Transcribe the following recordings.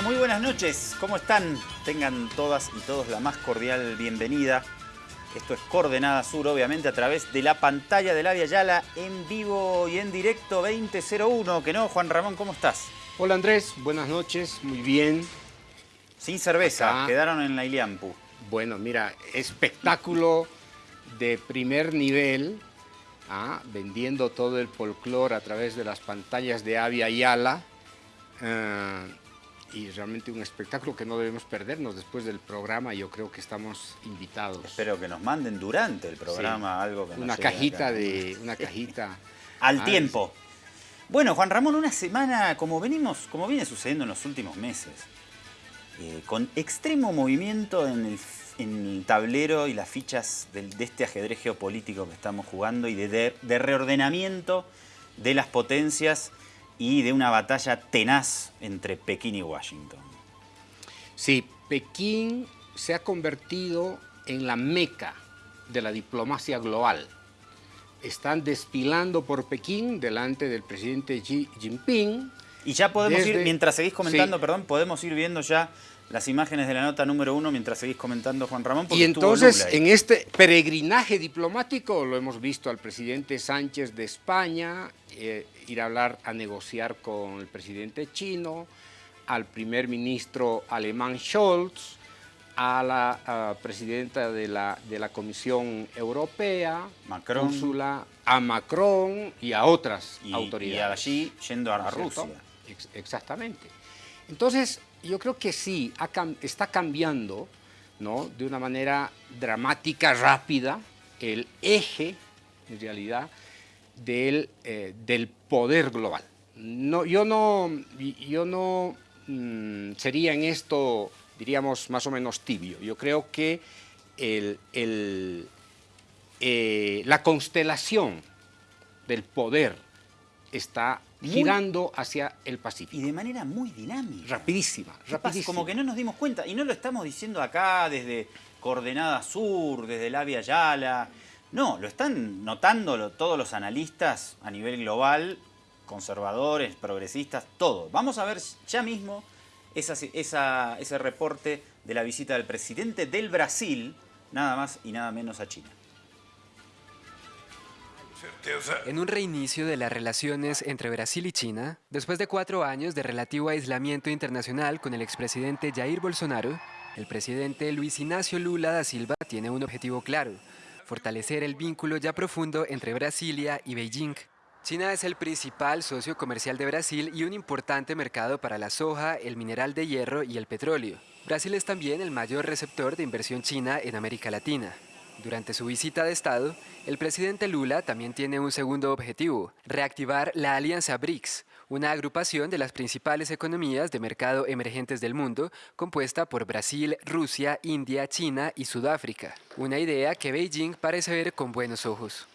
Bueno, muy buenas noches. ¿Cómo están? Tengan todas y todos la más cordial bienvenida. Esto es Coordenada Sur, obviamente, a través de la pantalla de la Yala en vivo y en directo 2001. ¿Que no, Juan Ramón? ¿Cómo estás? Hola Andrés, buenas noches, muy bien. Sin cerveza, quedaron en la Iliampu. Bueno, mira, espectáculo de primer nivel, ¿ah? vendiendo todo el folclore a través de las pantallas de Avia Yala. Eh, y realmente un espectáculo que no debemos perdernos después del programa. Yo creo que estamos invitados. Espero que nos manden durante el programa algo que una cajita de una cajita al tiempo. Bueno, Juan Ramón, una semana como venimos, como viene sucediendo en los últimos meses, eh, con extremo movimiento en el, tablero y las fichas de, este ajedrez geopolítico que estamos jugando y de reordenamiento de las potencias y de una batalla tenaz entre Pekín y Washington. Sí, Pekín se ha convertido en la meca de la diplomacia global. Están desfilando por Pekín delante del presidente Xi Jinping. Y ya podemos ir, mientras seguís comentando, perdón, podemos ir viendo ya las imágenes de la nota número uno mientras seguís comentando, Juan Ramón. Y entonces, en este peregrinaje diplomático, lo hemos visto al presidente Sánchez de España, eh, ir a hablar, a negociar con el presidente chino, al primer ministro alemán Scholz, a la presidenta de la, de la Comisión Europea, Macron. Úrsula, a Macron y a otras autoridades. Y allí yendo a Rusia. exactamente. Entonces, yo creo que sí, está cambiando ¿no? de una manera dramática, rápida, el eje, en realidad, del, eh, del poder global. No, yo no, yo no mm, sería en esto, diríamos, más o menos tibio. Yo creo que el, eh, la constelación del poder está girando hacia el Pacífico. Y de manera muy dinámica. Rapidísima, rapidísima. Como que no nos dimos cuenta, y no lo estamos diciendo acá desde Coordenada Sur, desde la Via Yala. No, lo están notando todos los analistas a nivel global, conservadores, progresistas, todo. Vamos a ver ya mismo ese reporte de la visita del presidente del Brasil, nada más y nada menos a China. En un reinicio de las relaciones entre Brasil y China, después de cuatro años de relativo aislamiento internacional con el expresidente Jair Bolsonaro, el presidente Luis Ignacio Lula da Silva tiene un objetivo claro, fortalecer el vínculo ya profundo entre Brasilia y Beijing. China es el principal socio comercial de Brasil y un importante mercado para la soja, el mineral de hierro y el petróleo. Brasil es también el mayor receptor de inversión china en América Latina. Durante su visita de Estado, el presidente Lula también tiene un segundo objetivo, reactivar la Alianza BRICS, una agrupación de las principales economías de mercado emergentes del mundo, compuesta por Brasil, Rusia, India, China y Sudáfrica. Una idea que Beijing parece ver con buenos ojos.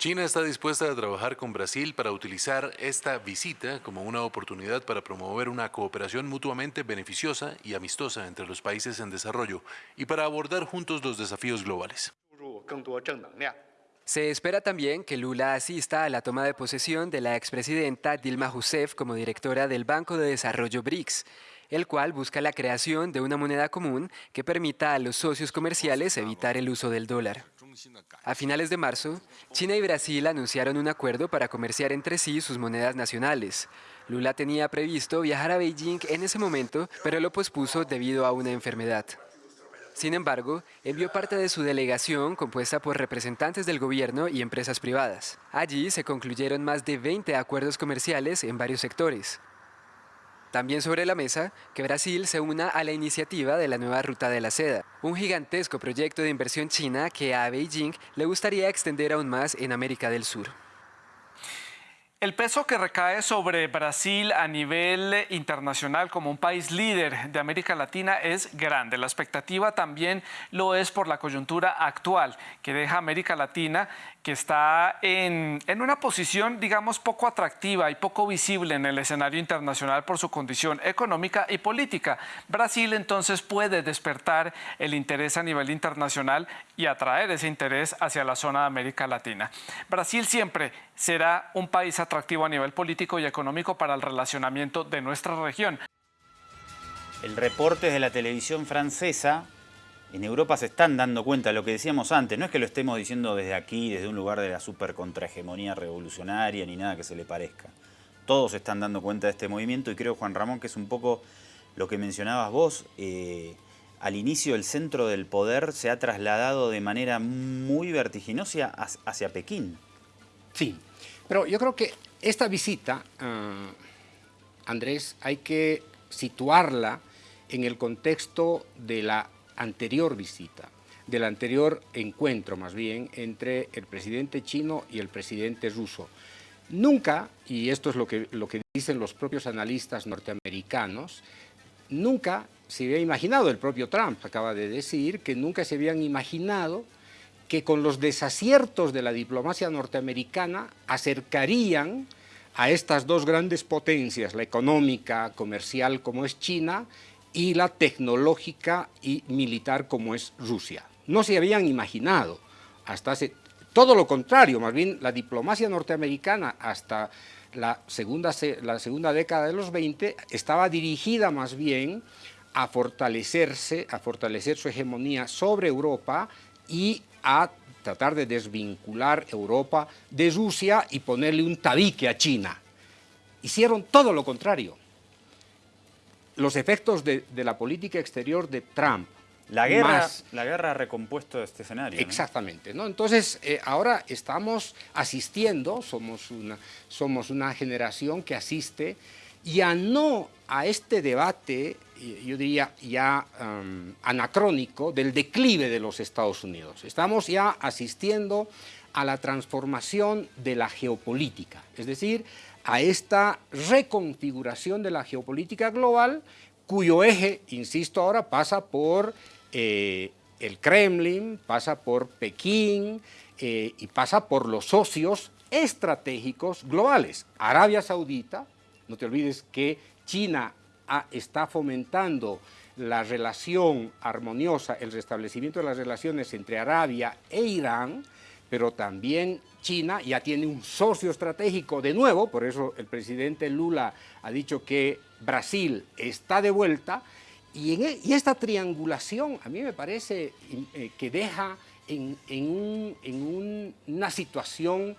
China está dispuesta a trabajar con Brasil para utilizar esta visita como una oportunidad para promover una cooperación mutuamente beneficiosa y amistosa entre los países en desarrollo y para abordar juntos los desafíos globales. Se espera también que Lula asista a la toma de posesión de la expresidenta Dilma Rousseff como directora del Banco de Desarrollo BRICS, el cual busca la creación de una moneda común que permita a los socios comerciales evitar el uso del dólar. A finales de marzo, China y Brasil anunciaron un acuerdo para comerciar entre sí sus monedas nacionales. Lula tenía previsto viajar a Beijing en ese momento, pero lo pospuso debido a una enfermedad. Sin embargo, envió parte de su delegación compuesta por representantes del gobierno y empresas privadas. Allí se concluyeron más de 20 acuerdos comerciales en varios sectores. También sobre la mesa, que Brasil se una a la iniciativa de la nueva Ruta de la Seda, un gigantesco proyecto de inversión china que a Beijing le gustaría extender aún más en América del Sur. El peso que recae sobre Brasil a nivel internacional como un país líder de América Latina es grande. La expectativa también lo es por la coyuntura actual que deja América Latina que está en, en, una posición, digamos, poco atractiva y poco visible en el escenario internacional por su condición económica y política. Brasil entonces puede despertar el interés a nivel internacional y atraer ese interés hacia la zona de América Latina. Brasil siempre será un país atractivo a nivel político y económico para el relacionamiento de nuestra región. El reporte de la televisión francesa, en Europa se están dando cuenta lo que decíamos antes, no es que lo estemos diciendo desde aquí, desde un lugar de la super contrahegemonía revolucionaria, ni nada que se le parezca. Todos están dando cuenta de este movimiento y creo, Juan Ramón, que es un poco lo que mencionabas vos. Eh, al inicio el centro del poder se ha trasladado de manera muy vertiginosa hacia Pekín. Sí, pero yo creo que esta visita, ah, Andrés, hay que situarla en el contexto de la anterior visita, del anterior encuentro más bien entre el presidente chino y el presidente ruso. Nunca, y esto es lo que, lo que dicen los propios analistas norteamericanos, nunca se había imaginado, el propio Trump acaba de decir, que nunca se habían imaginado que con los desaciertos de la diplomacia norteamericana acercarían a estas dos grandes potencias, la económica, comercial como es China y la tecnológica y militar como es Rusia. No se habían imaginado hasta. Todo lo contrario, más bien la diplomacia norteamericana hasta la segunda, la segunda década de los 20 estaba dirigida más bien a fortalecerse, a fortalecer su hegemonía sobre Europa y a tratar de desvincular Europa de Rusia y ponerle un tabique a China. Hicieron todo lo contrario los efectos de, la política exterior de Trump. La guerra, la guerra ha recompuesto este escenario. Exactamente. ¿no? Entonces, eh, ahora estamos asistiendo, somos una, somos una generación que asiste ya no a este debate, yo diría ya um, anacrónico, del declive de los Estados Unidos. Estamos ya asistiendo a la transformación de la geopolítica, es decir, a esta reconfiguración de la geopolítica global cuyo eje, insisto ahora, pasa por eh, el Kremlin, pasa por Pekín eh, y pasa por los socios estratégicos globales. Arabia Saudita, no te olvides que China está fomentando la relación armoniosa, el restablecimiento de las relaciones entre Arabia e Irán, pero también China ya tiene un socio estratégico de nuevo, por eso el presidente Lula ha dicho que Brasil está de vuelta, y, e, esta triangulación a mí me parece eh, que deja en, una situación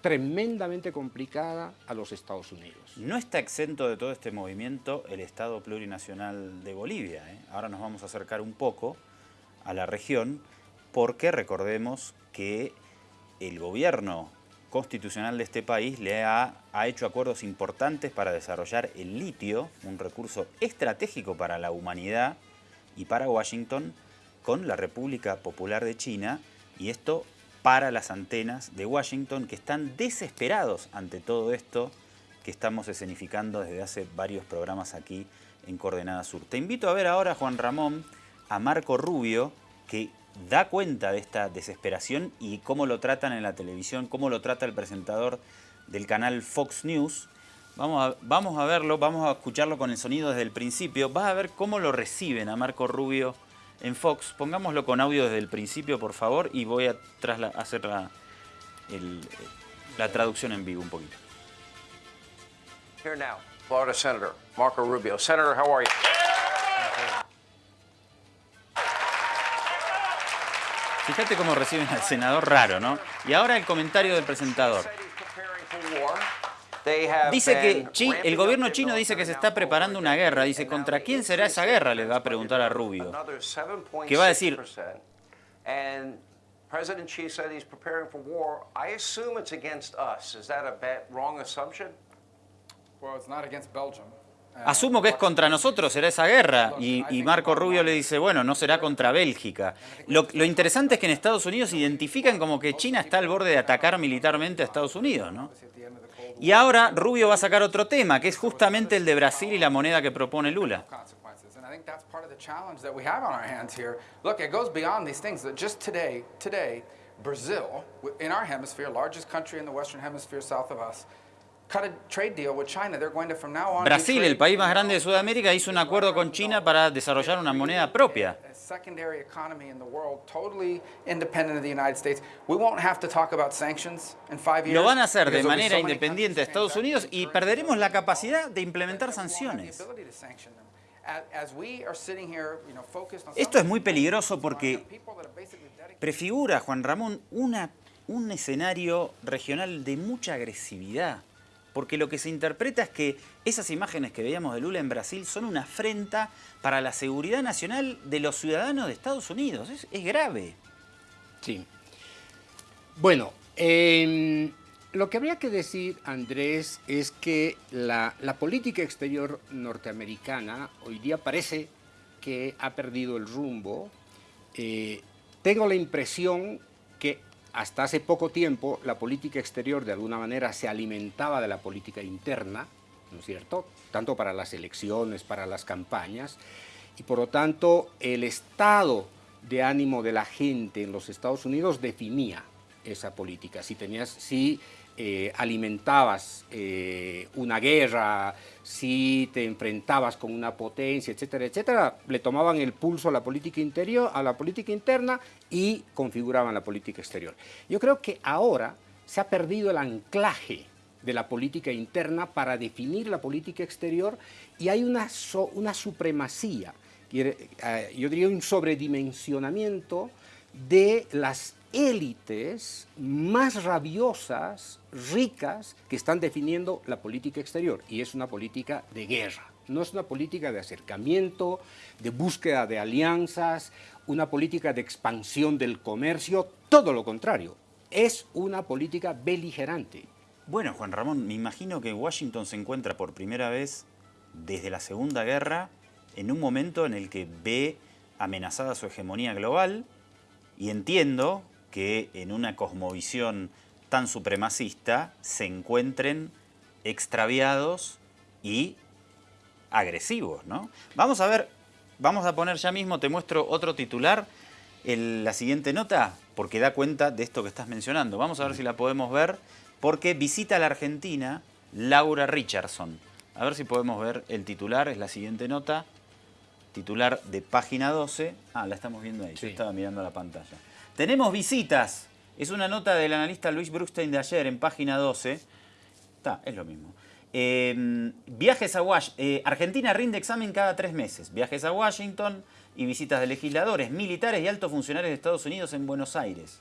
tremendamente complicada a los Estados Unidos. No está exento de todo este movimiento el Estado plurinacional de Bolivia. ¿eh? Ahora nos vamos a acercar un poco a la región porque recordemos que el gobierno constitucional de este país le ha, hecho acuerdos importantes para desarrollar el litio, un recurso estratégico para la humanidad y para Washington, con la República Popular de China, y esto para las antenas de Washington, que están desesperados ante todo esto que estamos escenificando desde hace varios programas aquí en Coordenada Sur. Te invito a ver ahora, Juan Ramón, a Marco Rubio, que da cuenta de esta desesperación y cómo lo tratan en la televisión, cómo lo trata el presentador del canal Fox News. Vamos a, vamos a verlo, vamos a escucharlo con el sonido desde el principio. Vas a ver cómo lo reciben a Marco Rubio en Fox. Pongámoslo con audio desde el principio, por favor, y voy a hacer la, la traducción en vivo un poquito. Here now, Florida Senator Marco Rubio. Senator, how are you? Fíjate cómo reciben al senador raro, ¿no? Y ahora el comentario del presentador. Dice que el gobierno chino dice que se está preparando una guerra. Dice, ¿contra quién será esa guerra? Le va a preguntar a Rubio. ¿Qué va a decir? President Xi said he's preparing for war. I assume it's against us. Is that a wrong assumption? Well, it's not against Belgium. Asumo que es contra nosotros, será esa guerra. Y, Marco Rubio le dice, bueno, no será contra Bélgica. Lo, interesante es que en Estados Unidos identifican como que China está al borde de atacar militarmente a Estados Unidos, ¿no? Y ahora Rubio va a sacar otro tema, que es justamente el de Brasil y la moneda que propone Lula. Brazil, in our hemisphere, largest country in the Western Hemisphere south of us, Brasil, el país más grande de Sudamérica, hizo un acuerdo con China para desarrollar una moneda propia. Lo van a hacer de manera independiente de countries Estados Unidos y perderemos la capacidad de implementar sanciones. Esto es muy peligroso porque prefigura, Juan Ramón, una, un escenario regional de mucha agresividad. Porque lo que se interpreta es que esas imágenes que veíamos de Lula en Brasil son una afrenta para la seguridad nacional de los ciudadanos de Estados Unidos. Es, grave. Sí. Bueno, em, lo que habría que decir, Andrés, es que la, la política exterior norteamericana hoy día parece que ha perdido el rumbo. Eh, tengo la impresión que hasta hace poco tiempo la política exterior de alguna manera se alimentaba de la política interna, ¿no es cierto? Tanto para las elecciones, para las campañas, y por lo tanto el estado de ánimo de la gente en los Estados Unidos definía esa política. Si tenías, eh, alimentabas eh, una guerra, si te enfrentabas con una potencia, etcétera, etcétera, le tomaban el pulso a la política interior, a la política interna y configuraban la política exterior. Yo creo que ahora se ha perdido el anclaje de la política interna para definir la política exterior y hay una, una supremacía, eh, yo diría un sobredimensionamiento de las élites más rabiosas, ricas, que están definiendo la política exterior. Y es una política de guerra, no es una política de acercamiento, de búsqueda de alianzas, una política de expansión del comercio, todo lo contrario. Es una política beligerante. Bueno, Juan Ramón, me imagino que Washington se encuentra por primera vez desde la Segunda Guerra en un momento en el que ve amenazada su hegemonía global y entiendo que en una cosmovisión tan supremacista se encuentren extraviados y agresivos, ¿no? Vamos a ver, vamos a poner ya mismo, te muestro otro titular, el- la siguiente nota, porque da cuenta de esto que estás mencionando. Vamos a ver si la podemos ver, porque visita a la Argentina Laura Richardson. A ver si podemos ver el titular, es la siguiente nota, titular de página 12. Ah, la estamos viendo ahí, yo estaba mirando la pantalla. Tenemos visitas, es una nota del analista Luis Brustein de ayer en página 12. Está, es lo mismo. Eh, viajes a Washington. Argentina rinde examen cada tres meses. Viajes a Washington y visitas de legisladores, militares y altos funcionarios de Estados Unidos en Buenos Aires.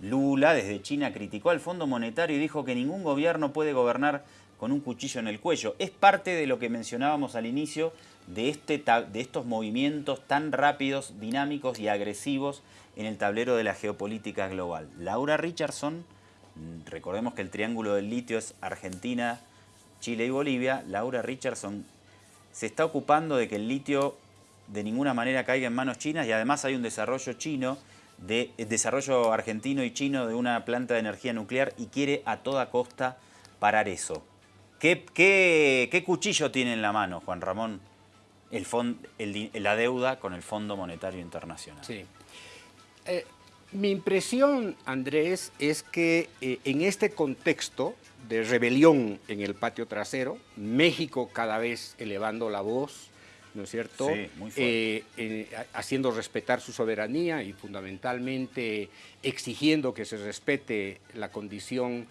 Lula desde China criticó al Fondo Monetario y dijo que ningún gobierno puede gobernar con un cuchillo en el cuello. Es parte de lo que mencionábamos al inicio de, este, de estos movimientos tan rápidos, dinámicos y agresivos en el tablero de la geopolítica global. Laura Richardson, recordemos que el triángulo del litio es Argentina, Chile y Bolivia. Laura Richardson se está ocupando de que el litio de ninguna manera caiga en manos chinas y además hay un desarrollo chino, de, el desarrollo argentino y chino de una planta de energía nuclear y quiere a toda costa parar eso. ¿Qué, cuchillo tiene en la mano, Juan Ramón? La deuda con el Fondo Monetario Internacional. Sí. Eh, mi impresión, Andrés, es que eh, en este contexto de rebelión en el patio trasero, México cada vez elevando la voz, ¿no es cierto? Sí, muy fuerte. Eh, eh, ha- haciendo respetar su soberanía y fundamentalmente exigiendo que se respete la condición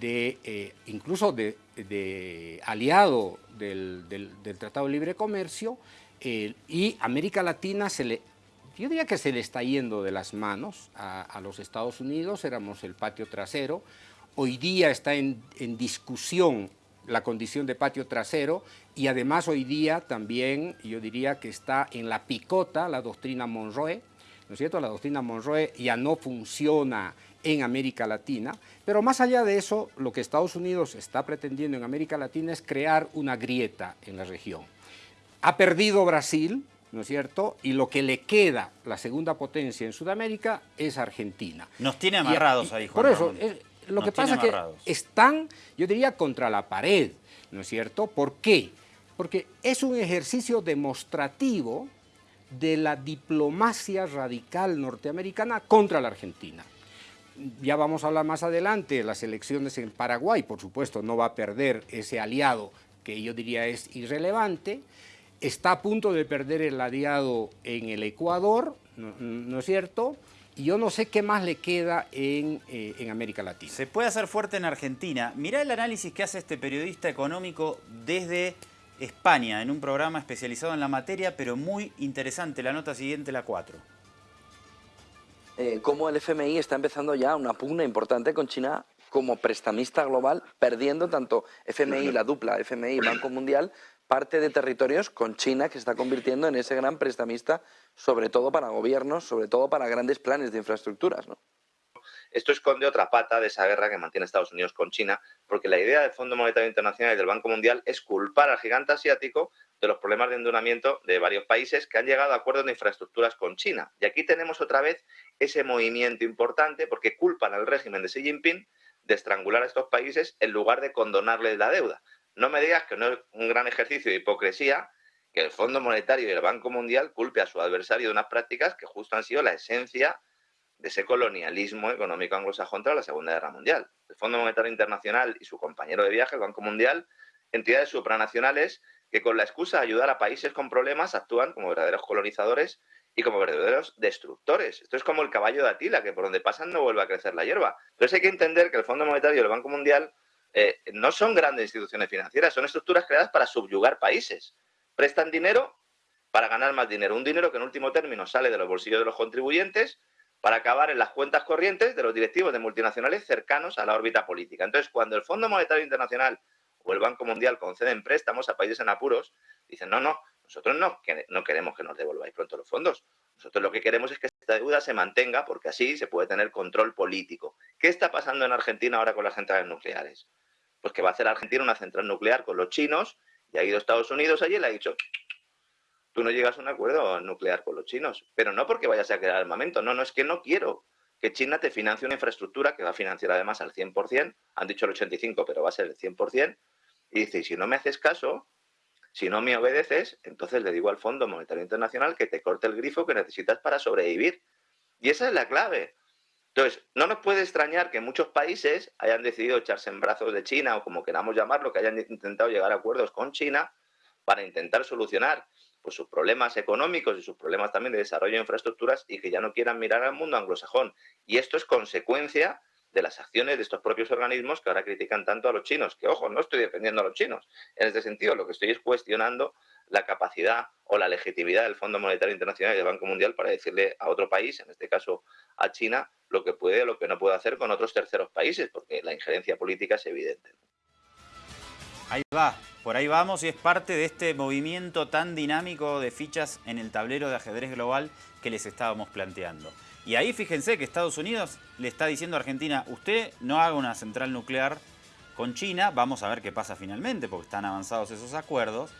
de, eh, incluso de, de aliado del, del- del Tratado de Libre Comercio, y América Latina se le, yo diría que se le está yendo de las manos a, a los Estados Unidos, éramos el patio trasero, hoy día está en, en discusión la condición de patio trasero y además hoy día también yo diría que está en la picota la doctrina Monroe, ¿no es cierto? La doctrina Monroe ya no funciona en América Latina, pero más allá de eso, lo que Estados Unidos está pretendiendo en América Latina es crear una grieta en la región. Ha perdido Brasil, ¿no es cierto? Y lo que le queda, la segunda potencia en Sudamérica, es Argentina. Nos tiene amarrados y- ahí, Juan Por eso, es- lo Nos que pasa es que están, yo diría, contra la pared, ¿no es cierto? ¿Por qué? Porque es un ejercicio demostrativo de la diplomacia radical norteamericana contra la Argentina. Ya vamos a hablar más adelante, las elecciones en Paraguay, por supuesto, no va a perder ese aliado que yo diría es irrelevante. Está a punto de perder el aliado en el Ecuador, ¿no, es cierto?, y yo no sé qué más le queda en, eh, en, América Latina. Se puede hacer fuerte en Argentina. Mirá el análisis que hace este periodista económico desde España, en un programa especializado en la materia, pero muy interesante. La nota siguiente, la 4. Eh, cómo el FMI está empezando ya una pugna importante con China como prestamista global, perdiendo tanto FMI, la dupla FMI Banco Mundial, parte de territorios con China que se está convirtiendo en ese gran prestamista, sobre todo para gobiernos, sobre todo para grandes planes de infraestructuras. Esto esconde otra pata de esa guerra que mantiene Estados Unidos con China, porque la idea del Fondo Monetario Internacional y del Banco Mundial es culpar al gigante asiático de los problemas de endeudamiento de varios países que han llegado a acuerdos de infraestructuras con China. Y aquí tenemos otra vez ese movimiento importante porque culpan al régimen de Xi Jinping de estrangular a estos países en lugar de condonarles la deuda. No me digas que no es un gran ejercicio de hipocresía que el Fondo Monetario y el Banco Mundial culpe a su adversario de unas prácticas que justo han sido la esencia de ese colonialismo económico anglosajón tras la Segunda Guerra Mundial. El Fondo Monetario Internacional y su compañero de viaje, el Banco Mundial, entidades supranacionales que con la excusa de ayudar a países con problemas actúan como verdaderos colonizadores y como verdaderos destructores. Esto es como el caballo de Atila, que por donde pasan no vuelve a crecer la hierba. Entonces hay que entender que el Fondo Monetario y el Banco Mundial eh, no son grandes instituciones financieras, son estructuras creadas para subyugar países. Prestan dinero para ganar más dinero, un dinero que en último término sale de los bolsillos de los contribuyentes para acabar en las cuentas corrientes de los directivos de multinacionales cercanos a la órbita política. Entonces, cuando el Fondo Monetario Internacional o el Banco Mundial conceden préstamos a países en apuros, dicen, no, no, nosotros no, no queremos que nos devolváis pronto los fondos. Nosotros lo que queremos es que esta deuda se mantenga porque así se puede tener control político. ¿Qué está pasando en Argentina ahora con las centrales nucleares? Pues que va a hacer Argentina una central nuclear con los chinos y ha ido Estados Unidos allí y le ha dicho, tú no llegas a un acuerdo nuclear con los chinos, pero no porque vayas a crear armamento, no, no, es que no quiero que China te financie una infraestructura que va a financiar además al 100%, han dicho el 85%, pero va a ser el 100%, y dice, y si no me haces caso, si no me obedeces, entonces le digo al Fondo Monetario Internacional que te corte el grifo que necesitas para sobrevivir. Y esa es la clave. Entonces, no nos puede extrañar que muchos países hayan decidido echarse en brazos de China o como queramos llamarlo, que hayan intentado llegar a acuerdos con China para intentar solucionar pues, sus problemas económicos y sus problemas también de desarrollo de infraestructuras y que ya no quieran mirar al mundo anglosajón. Y esto es consecuencia de las acciones de estos propios organismos que ahora critican tanto a los chinos. Que, ojo, no estoy defendiendo a los chinos. En este sentido, lo que estoy es cuestionando la capacidad o la legitimidad del Fondo Monetario Internacional y del Banco Mundial para decirle a otro país, en este caso a China, lo que puede o lo que no puede hacer con otros terceros países, porque la injerencia política es evidente. Ahí va, por ahí vamos y es parte de este movimiento tan dinámico de fichas en el tablero de ajedrez global que les estábamos planteando. Y ahí fíjense que Estados Unidos le está diciendo a Argentina, usted no haga una central nuclear con China, vamos a ver qué pasa finalmente, porque están avanzados esos acuerdos,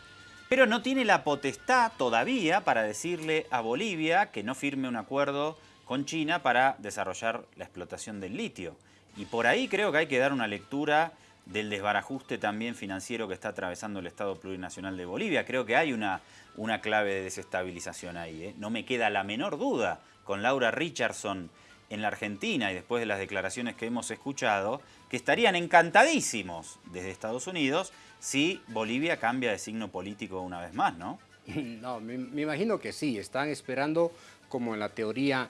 pero no tiene la potestad todavía para decirle a Bolivia que no firme un acuerdo con China para desarrollar la explotación del litio. Y por ahí creo que hay que dar una lectura del desbarajuste también financiero que está atravesando el Estado Plurinacional de Bolivia. Creo que hay una, una clave de desestabilización ahí. ¿eh? No me queda la menor duda con Laura Richardson en la Argentina y después de las declaraciones que hemos escuchado, que estarían encantadísimos desde Estados Unidos si Bolivia cambia de signo político una vez más, ¿no? No, me, imagino que sí. Están esperando, como en la teoría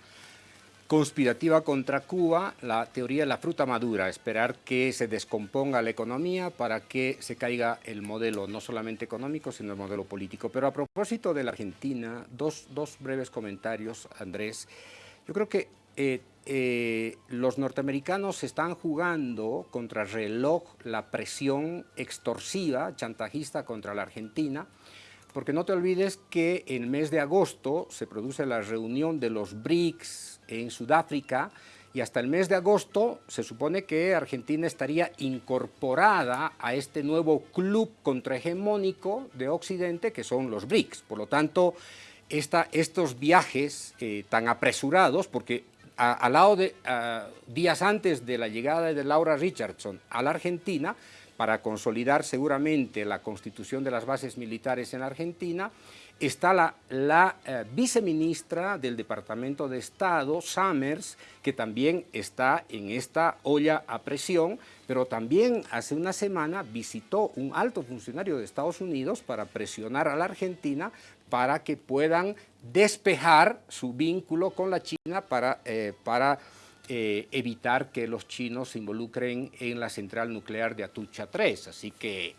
conspirativa contra Cuba, la teoría de la fruta madura, esperar que se descomponga la economía para que se caiga el modelo, no solamente económico, sino el modelo político. Pero a propósito de la Argentina, dos, breves comentarios, Andrés. Yo creo que eh, eh, los norteamericanos están jugando contra reloj la presión extorsiva, chantajista contra la Argentina, porque no te olvides que en el mes de agosto se produce la reunión de los BRICS en Sudáfrica y hasta el mes de agosto se supone que Argentina estaría incorporada a este nuevo club contrahegemónico de Occidente que son los BRICS. Por lo tanto, estos viajes eh, tan apresurados, porque al lado de días antes de la llegada de Laura Richardson a la Argentina, para consolidar seguramente la constitución de las bases militares en Argentina, está la, la eh, viceministra del Departamento de Estado, Summers, que también está en esta olla a presión, pero también hace una semana visitó un alto funcionario de Estados Unidos para presionar a la Argentina para que puedan despejar su vínculo con la China para, eh, para eh, evitar que los chinos se involucren en la central nuclear de Atucha 3. Así que,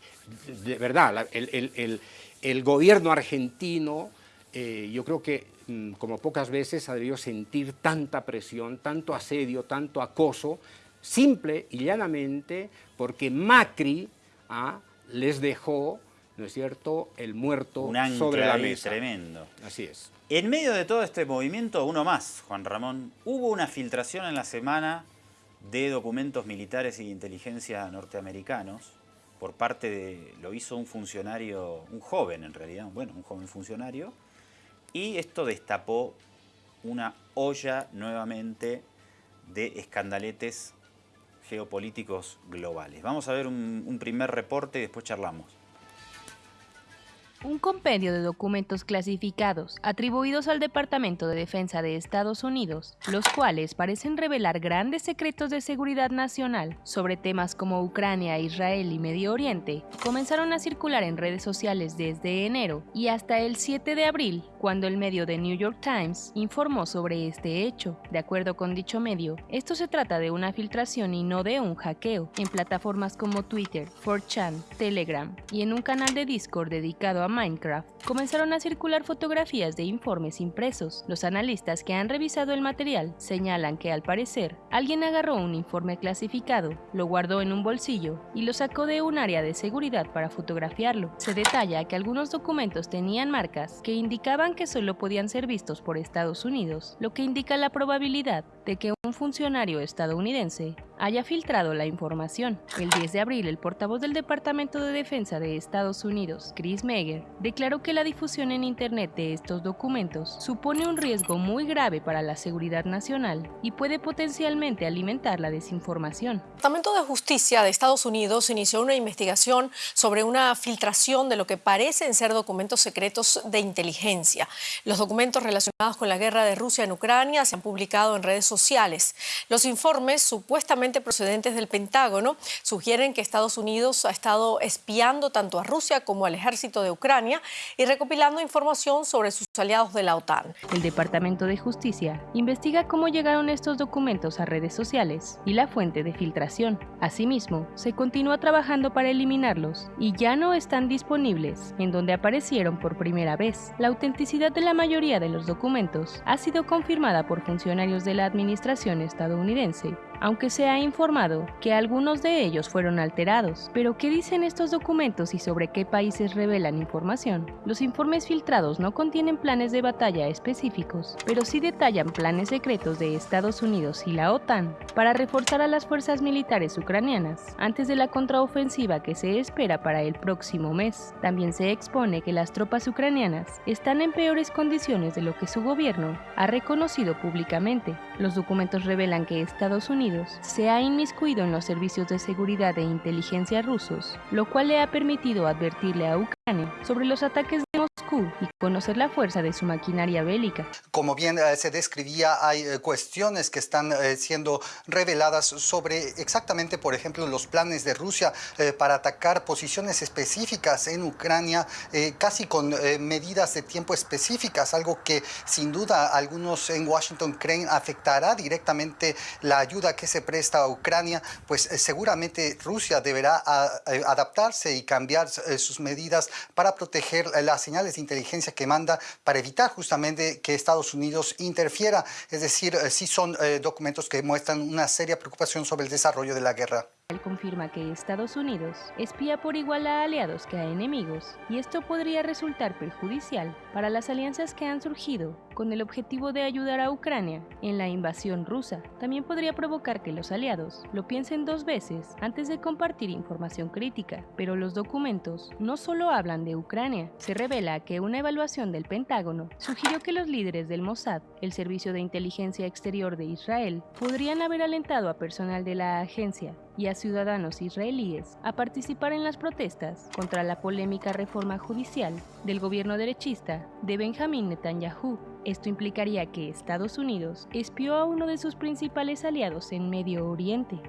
de verdad, el, gobierno argentino, eh, yo creo que mm, como pocas veces ha debido sentir tanta presión, tanto asedio, tanto acoso, simple y llanamente porque Macri ah, les dejó ¿no es cierto?, el muerto sobre la mesa. tremendo. Así es. En medio de todo este movimiento, uno más, Juan Ramón, hubo una filtración en la semana de documentos militares y de inteligencia norteamericanos por parte de, lo hizo un funcionario, un joven en realidad, bueno, un joven funcionario, y esto destapó una olla nuevamente de escandaletes geopolíticos globales. Vamos a ver un, un primer reporte y después charlamos un compendio de documentos clasificados atribuidos al Departamento de Defensa de Estados Unidos, los cuales parecen revelar grandes secretos de seguridad nacional sobre temas como Ucrania, Israel y Medio Oriente, comenzaron a circular en redes sociales desde enero y hasta el 7 de abril, cuando el medio The New York Times informó sobre este hecho. De acuerdo con dicho medio, esto se trata de una filtración y no de un hackeo en plataformas como Twitter, 4chan, Telegram y en un canal de Discord dedicado a Minecraft, comenzaron a circular fotografías de informes impresos. Los analistas que han revisado el material señalan que al parecer alguien agarró un informe clasificado, lo guardó en un bolsillo y lo sacó de un área de seguridad para fotografiarlo. Se detalla que algunos documentos tenían marcas que indicaban que solo podían ser vistos por Estados Unidos, lo que indica la probabilidad de que un funcionario estadounidense haya filtrado la información. El 10 de abril, el portavoz del Departamento de Defensa de Estados Unidos, Chris Meyer, declaró que la difusión en Internet de estos documentos supone un riesgo muy grave para la seguridad nacional y puede potencialmente alimentar la desinformación. El Departamento de Justicia de Estados Unidos inició una investigación sobre una filtración de lo que parecen ser documentos secretos de inteligencia. Los documentos relacionados con la guerra de Rusia en Ucrania se han publicado en redes sociales. Los informes supuestamente procedentes del Pentágono sugieren que Estados Unidos ha estado espiando tanto a Rusia como al ejército de Ucrania y recopilando información sobre sus aliados de la OTAN. El Departamento de Justicia investiga cómo llegaron estos documentos a redes sociales y la fuente de filtración. Asimismo, se continúa trabajando para eliminarlos y ya no están disponibles en donde aparecieron por primera vez. La autenticidad de la mayoría de los documentos ha sido confirmada por funcionarios de la administración estadounidense aunque se ha informado que algunos de ellos fueron alterados. Pero ¿qué dicen estos documentos y sobre qué países revelan información? Los informes filtrados no contienen planes de batalla específicos, pero sí detallan planes secretos de Estados Unidos y la OTAN para reforzar a las fuerzas militares ucranianas antes de la contraofensiva que se espera para el próximo mes. También se expone que las tropas ucranianas están en peores condiciones de lo que su gobierno ha reconocido públicamente. Los documentos revelan que Estados Unidos se ha inmiscuido en los servicios de seguridad e inteligencia rusos, lo cual le ha permitido advertirle a Ucrania sobre los ataques de Moscú y conocer la fuerza de su maquinaria bélica. Como bien eh, se describía, hay eh, cuestiones que están eh, siendo reveladas sobre exactamente, por ejemplo, los planes de Rusia para atacar posiciones específicas en Ucrania, casi con medidas de tiempo específicas, algo que sin duda algunos en Washington creen afectará directamente la ayuda que se presta a Ucrania, pues seguramente Rusia deberá adaptarse y cambiar sus medidas para proteger las señales de inteligencia que manda para evitar justamente que Estados Unidos interfiera. Es decir, eh, sí son eh, documentos que muestran una seria preocupación sobre el desarrollo de la guerra. Él confirma que Estados Unidos espía por igual a aliados que a enemigos, y esto podría resultar perjudicial para las alianzas que han surgido con el objetivo de ayudar a Ucrania en la invasión rusa. También podría provocar que los aliados lo piensen dos veces antes de compartir información crítica, pero los documentos no solo hablan de Ucrania. Se revela que una evaluación del Pentágono sugirió que los líderes del Mossad, el Servicio de Inteligencia Exterior de Israel, podrían haber alentado a personal de la agencia y a ciudadanos israelíes a participar en las protestas contra la polémica reforma judicial del gobierno derechista de Benjamín Netanyahu. Esto implicaría que Estados Unidos espió a uno de sus principales aliados en Medio Oriente.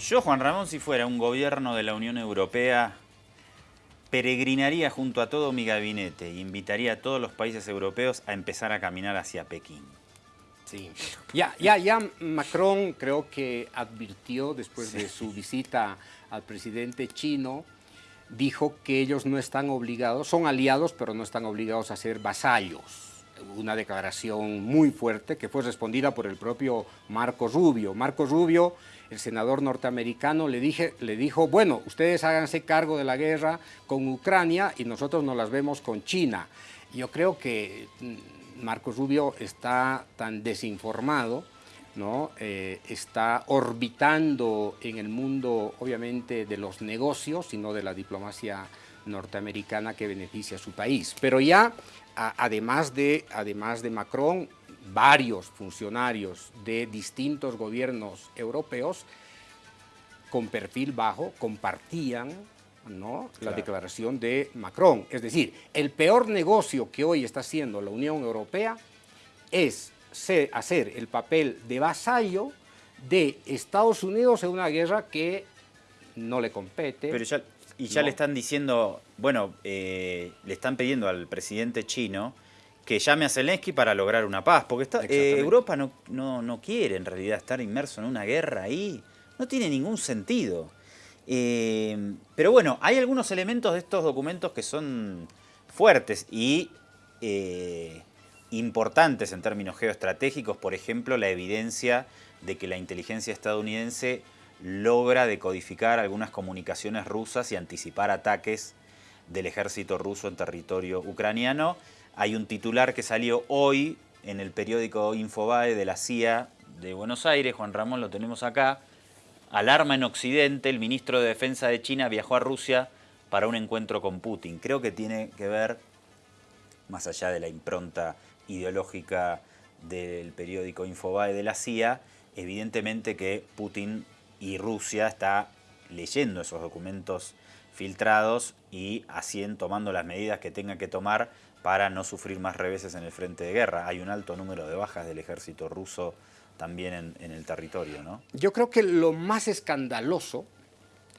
Yo, Juan Ramón, si fuera un gobierno de la Unión Europea, peregrinaría junto a todo mi gabinete e invitaría a todos los países europeos a empezar a caminar hacia Pekín. Sí, ya, ya, ya Macron creo que advirtió después de su visita al presidente chino, dijo que ellos no están obligados, son aliados, pero no están obligados a ser vasallos. Una declaración muy fuerte que fue respondida por el propio Marco Rubio. Marco Rubio el senador norteamericano le, dije, le dijo, bueno, ustedes háganse cargo de la guerra con Ucrania y nosotros nos las vemos con China. Yo creo que mm, Marcos Rubio está tan desinformado, ¿no? Eh, está orbitando en el mundo, obviamente, de los negocios, sino de la diplomacia norteamericana que beneficia a su país. Pero ya, además, de, además de Macron, varios funcionarios de distintos gobiernos europeos con perfil bajo compartían ¿no? la declaración de Macron. Es decir, el peor negocio que hoy está haciendo la Unión Europea es hacer el papel de vasallo de Estados Unidos en una guerra que no le compete. Pero ya, y ya le están diciendo, bueno, eh, le están pidiendo al presidente chino que llame a Zelensky para lograr una paz, porque está, eh, Europa no, no, quiere en realidad estar inmerso en una guerra ahí, no tiene ningún sentido. Eh, pero bueno, hay algunos elementos de estos documentos que son fuertes y eh, importantes en términos geoestratégicos, por ejemplo, la evidencia de que la inteligencia estadounidense logra decodificar algunas comunicaciones rusas y anticipar ataques del ejército ruso en territorio ucraniano hay un titular que salió hoy en el periódico Infobae de la CIA de Buenos Aires, Juan Ramón lo tenemos acá. Alarma en Occidente, el ministro de Defensa de China viajó a Rusia para un encuentro con Putin. Creo que tiene que ver, más allá de la impronta ideológica del periódico Infobae de la CIA, evidentemente que Putin y Rusia está leyendo esos documentos filtrados y así tomando las medidas que tenga que tomar para no sufrir más reveses en el frente de guerra. Hay un alto número de bajas del ejército ruso también en, el territorio, ¿no? Yo creo que lo más escandaloso,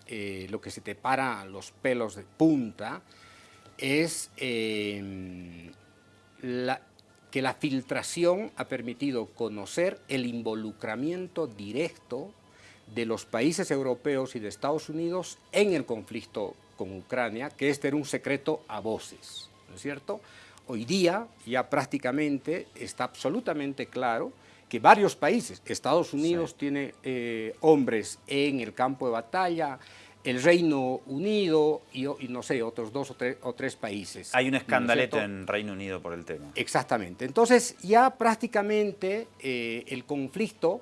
eh, lo que se te para los pelos de punta, es eh, que la filtración ha permitido conocer el involucramiento directo de los países europeos y de Estados Unidos en el conflicto con Ucrania, que este era un secreto a voces. ¿no es cierto? Hoy día ya prácticamente está absolutamente claro que varios países, Estados Unidos tiene eh, hombres en el campo de batalla, el Reino Unido y, no sé, otros dos o, tres países. Hay un escandalete en Reino Unido por el tema. Exactamente. Entonces ya prácticamente eh, el conflicto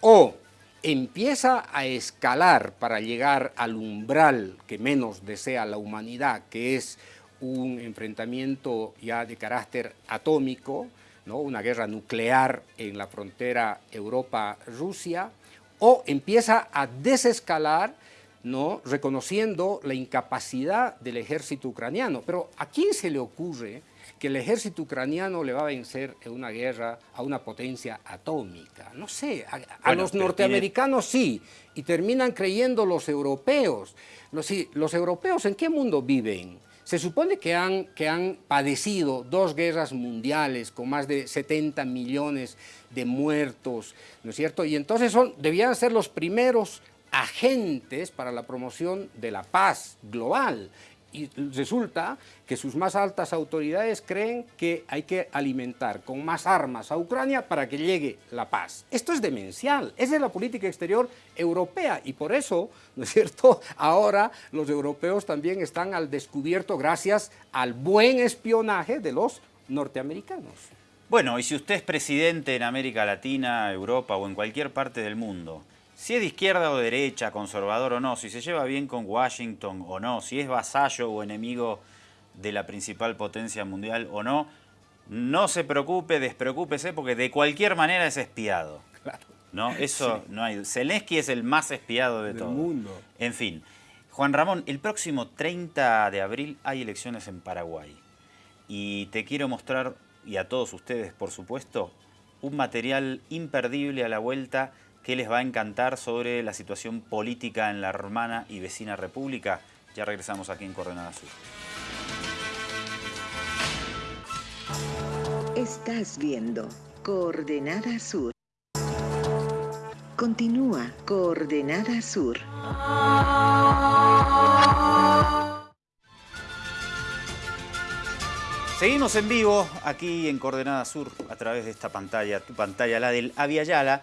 o empieza a escalar para llegar al umbral que menos desea la humanidad, que es un enfrentamiento ya de carácter atómico, ¿no? una guerra nuclear en la frontera Europa-Rusia, o empieza a desescalar ¿no? reconociendo la incapacidad del ejército ucraniano. Pero ¿a quién se le ocurre que el ejército ucraniano le va a vencer en una guerra a una potencia atómica? No sé, a, los norteamericanos sí, y terminan creyendo los europeos. Los, los europeos, ¿en qué mundo viven? Se supone que han, que han padecido dos guerras mundiales con más de 70 millones de muertos, ¿no es cierto? Y entonces son, debían ser los primeros agentes para la promoción de la paz global y resulta que sus más altas autoridades creen que hay que alimentar con más armas a Ucrania para que llegue la paz. Esto es demencial, esa es la política exterior europea y por eso, ¿no es cierto?, ahora los europeos también están al descubierto gracias al buen espionaje de los norteamericanos. Bueno, y si usted es presidente en América Latina, Europa o en cualquier parte del mundo si es de izquierda o derecha, conservador o no, si se lleva bien con Washington o no, si es vasallo o enemigo de la principal potencia mundial o no, no se preocupe, despreocúpese, porque de cualquier manera es espiado. ¿no? Eso no hay. Zelensky es el más espiado de Del todo. mundo. En fin. Juan Ramón, el próximo 30 de abril hay elecciones en Paraguay. Y te quiero mostrar, y a todos ustedes, por supuesto, un material imperdible a la vuelta que les va a encantar sobre la situación política en la hermana y vecina república. Ya regresamos aquí en Coordenada Sur. Estás viendo Coordenada Sur. Continúa Coordenada Sur. Seguimos en vivo aquí en Coordenada Sur a través de esta pantalla, tu pantalla, la del Aviala.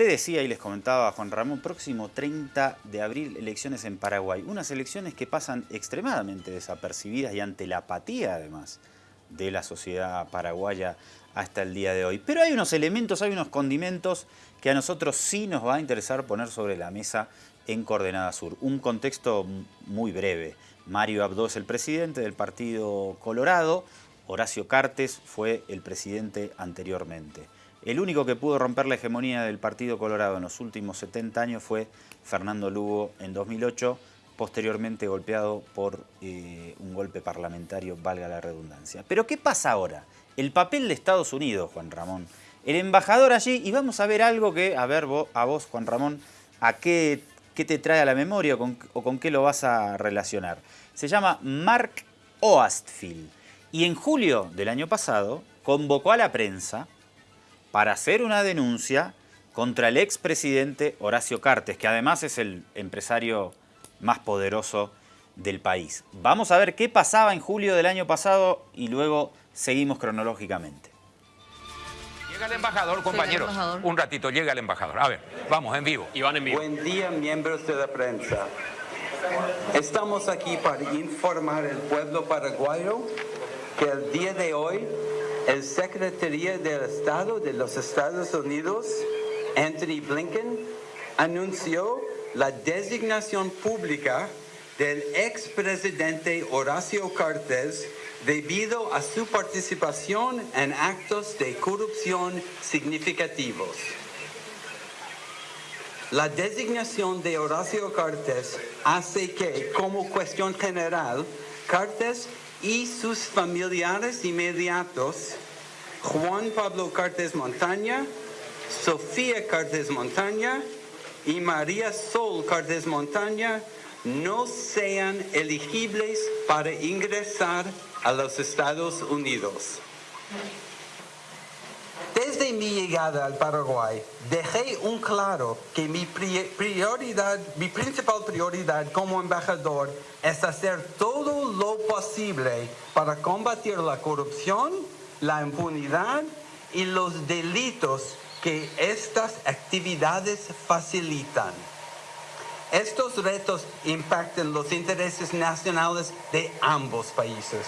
Te decía y les comentaba Juan Ramón, próximo 30 de abril elecciones en Paraguay. Unas elecciones que pasan extremadamente desapercibidas y ante la apatía además de la sociedad paraguaya hasta el día de hoy. Pero hay unos elementos, hay unos condimentos que a nosotros sí nos va a interesar poner sobre la mesa en Coordenada Sur. Un contexto muy breve. Mario Abdo es el presidente del Partido Colorado, Horacio Cartes fue el presidente anteriormente. El único que pudo romper la hegemonía del Partido Colorado en los últimos 70 años fue Fernando Lugo en 2008, posteriormente golpeado por eh, un golpe parlamentario, valga la redundancia. Pero ¿qué pasa ahora? El papel de Estados Unidos, Juan Ramón. El embajador allí, y vamos a ver algo que, a ver vos, a vos, Juan Ramón, a qué, qué te trae a la memoria o con, o con qué lo vas a relacionar. Se llama Mark Oastfield y en julio del año pasado convocó a la prensa para hacer una denuncia contra el expresidente Horacio Cartes, que además es el empresario más poderoso del país. Vamos a ver qué pasaba en julio del año pasado y luego seguimos cronológicamente. Llega el embajador, compañeros. embajador. Un ratito, llega el embajador. A ver, vamos, en vivo. Iván en vivo. Buen día, miembros de la prensa. Estamos aquí para informar al pueblo paraguayo que el día de hoy el Secretaría del Estado de los Estados Unidos, Anthony Blinken, anunció la designación pública del expresidente Horacio Cartes debido a su participación en actos de corrupción significativos. La designación de Horacio Cartes hace que, como cuestión general, Cartes y sus familiares inmediatos, Juan Pablo Cartes Montaña, Sofía Cartes Montaña y María Sol Cartes Montaña, no sean elegibles para ingresar a los Estados Unidos. Desde mi llegada al Paraguay, dejé un claro que mi pri- prioridad, mi principal prioridad como embajador es hacer todo lo posible para combatir la corrupción, la impunidad y los delitos que estas actividades facilitan. Estos retos impactan los intereses nacionales de ambos países.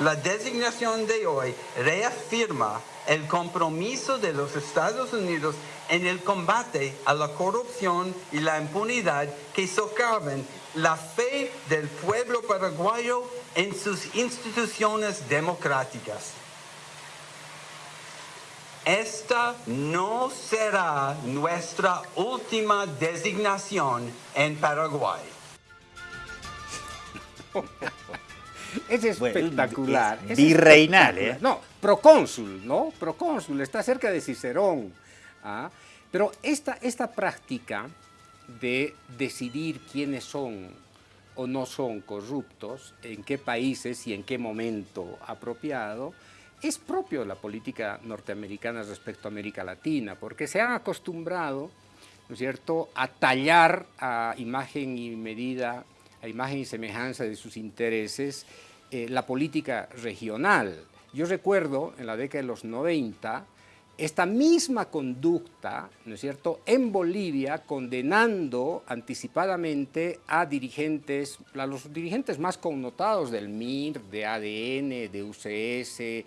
La designación de hoy reafirma el compromiso de los Estados Unidos en el combate a la corrupción y la impunidad que socavan la fe del pueblo paraguayo en sus instituciones democráticas. Esta no será nuestra última designación en Paraguay. Es espectacular. es es virreinal. ¿eh? No, procónsul, ¿no? Procónsul, está cerca de Cicerón. ¿ah? Pero esta, esta práctica de decidir quiénes son o no son corruptos, en qué países y en qué momento apropiado, es propio de la política norteamericana respecto a América Latina, porque se han acostumbrado, ¿no es cierto?, a tallar a imagen y medida, a imagen y semejanza de sus intereses, eh, la política regional. Yo recuerdo en la década de los 90 esta misma conducta, ¿no es cierto?, en Bolivia condenando anticipadamente a dirigentes, a los dirigentes más connotados del MIR, de ADN, de UCS,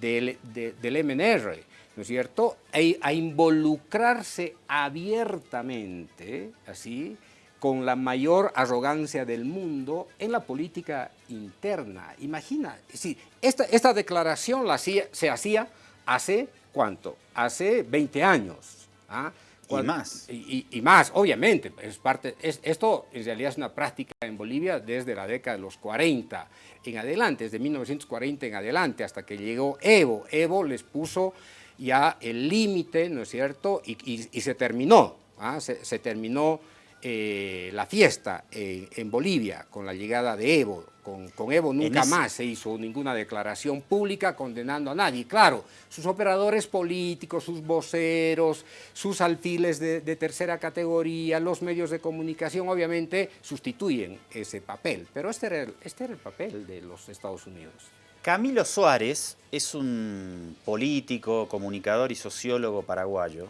del, de- del MNR, ¿no es cierto?, e- a involucrarse abiertamente, así, con la mayor arrogancia del mundo en la política interna. Imagina, es decir, esta, esta declaración la hacía- se hacía hace cuánto? Hace 20 años, ¿ah? Y más. Y, más, obviamente. Es parte, es, esto en realidad es una práctica en Bolivia desde la década de los 40 en adelante, desde 1940 en adelante, hasta que llegó Evo. Evo les puso ya el límite, ¿no es cierto? Y, y- y se terminó, ¿ah? se, se terminó eh, la fiesta en, en Bolivia con la llegada de Evo. Con, con Evo nunca ese- más se hizo ninguna declaración pública condenando a nadie. Claro, sus operadores políticos, sus voceros, sus alfiles de, de tercera categoría, los medios de comunicación, obviamente sustituyen ese papel. Pero este era el, este era el papel de los Estados Unidos. Camilo Suárez es un político, comunicador y sociólogo paraguayo.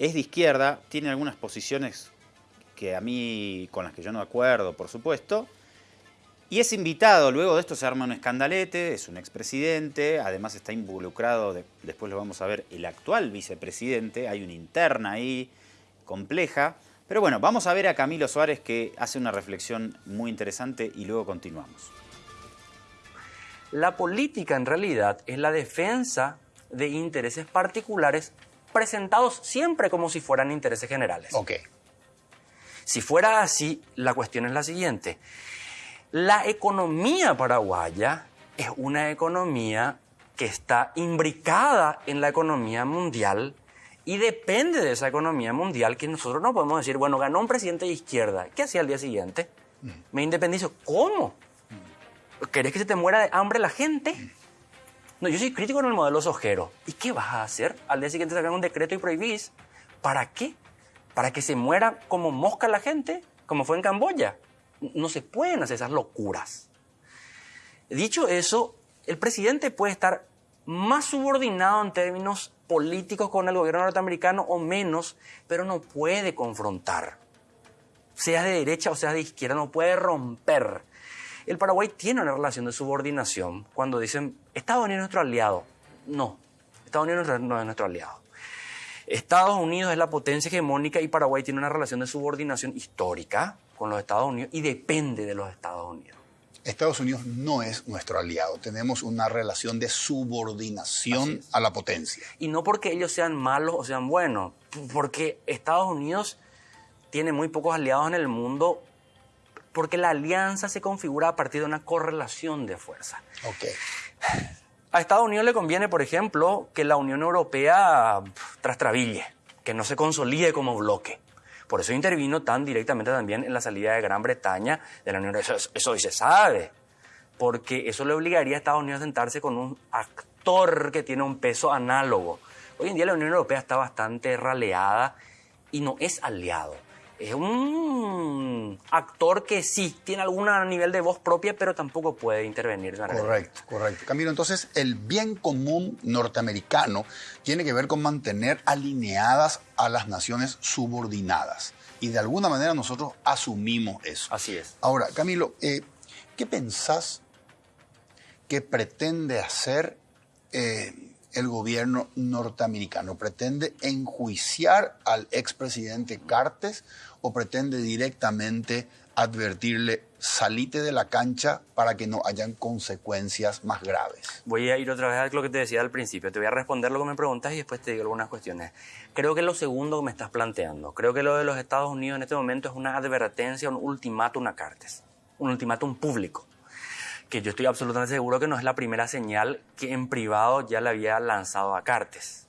Es de izquierda, tiene algunas posiciones que a mí, con las que yo no acuerdo, por supuesto. Y es invitado, luego de esto se arma un escandalete, es un expresidente, además está involucrado, de- después lo vamos a ver, el actual vicepresidente, hay una interna ahí compleja. Pero bueno, vamos a ver a Camilo Suárez que hace una reflexión muy interesante y luego continuamos. La política en realidad es la defensa de intereses particulares presentados siempre como si fueran intereses generales. Ok. Si fuera así, la cuestión es la siguiente. La economía paraguaya es una economía que está imbricada en la economía mundial y depende de esa economía mundial que nosotros no podemos decir, bueno, ganó un presidente de izquierda, ¿qué hacía al día siguiente? Me independizo. ¿Cómo? ¿Querés que se te muera de hambre la gente? No, yo soy crítico en el modelo sojero. ¿Y qué vas a hacer? Al día siguiente sacan un decreto y prohibís. ¿Para qué? ¿Para que se muera como mosca la gente? Como fue en Camboya. No se pueden hacer esas locuras. Dicho eso, el presidente puede estar más subordinado en términos políticos con el gobierno norteamericano o menos, pero no puede confrontar. Seas de derecha o seas de izquierda, no puede romper. El Paraguay tiene una relación de subordinación cuando dicen Estados Unidos es nuestro aliado. No, Estados Unidos no es nuestro aliado. Estados Unidos es la potencia hegemónica y Paraguay tiene una relación de subordinación histórica con los Estados Unidos y depende de los Estados Unidos. Estados Unidos no es nuestro aliado. Tenemos una relación de subordinación a la potencia. Y no porque ellos sean malos o sean buenos, porque Estados Unidos tiene muy pocos aliados en el mundo, porque la alianza se configura a partir de una correlación de fuerza. Ok. A Estados Unidos le conviene, por ejemplo, que la Unión Europea trastrabille, que no se consolide como bloque. Por eso intervino tan directamente también en la salida de Gran Bretaña de la Unión Europea. Eso, eso hoy se sabe, porque eso le obligaría a Estados Unidos a sentarse con un actor que tiene un peso análogo. Hoy en día la Unión Europea está bastante raleada y no es aliado. Es un actor que sí tiene algún nivel de voz propia, pero tampoco puede intervenir. de manera Correcto, correcto. Camilo, entonces el bien común norteamericano tiene que ver con mantener alineadas a las naciones subordinadas. Y de alguna manera nosotros asumimos eso. Así es. Ahora, Camilo, eh, ¿qué pensás que pretende hacer eh, el gobierno norteamericano? ¿Pretende enjuiciar al expresidente Cartes o pretende directamente advertirle salite de la cancha para que no hayan consecuencias más graves? Voy a ir otra vez a lo que te decía al principio. Te voy a responder lo que me preguntas y después te digo algunas cuestiones. Creo que lo segundo que me estás planteando, creo que lo de los Estados Unidos en este momento es una advertencia, un ultimátum a Cartes, un ultimátum público, que yo estoy absolutamente seguro que no es la primera señal que en privado ya le había lanzado a Cartes.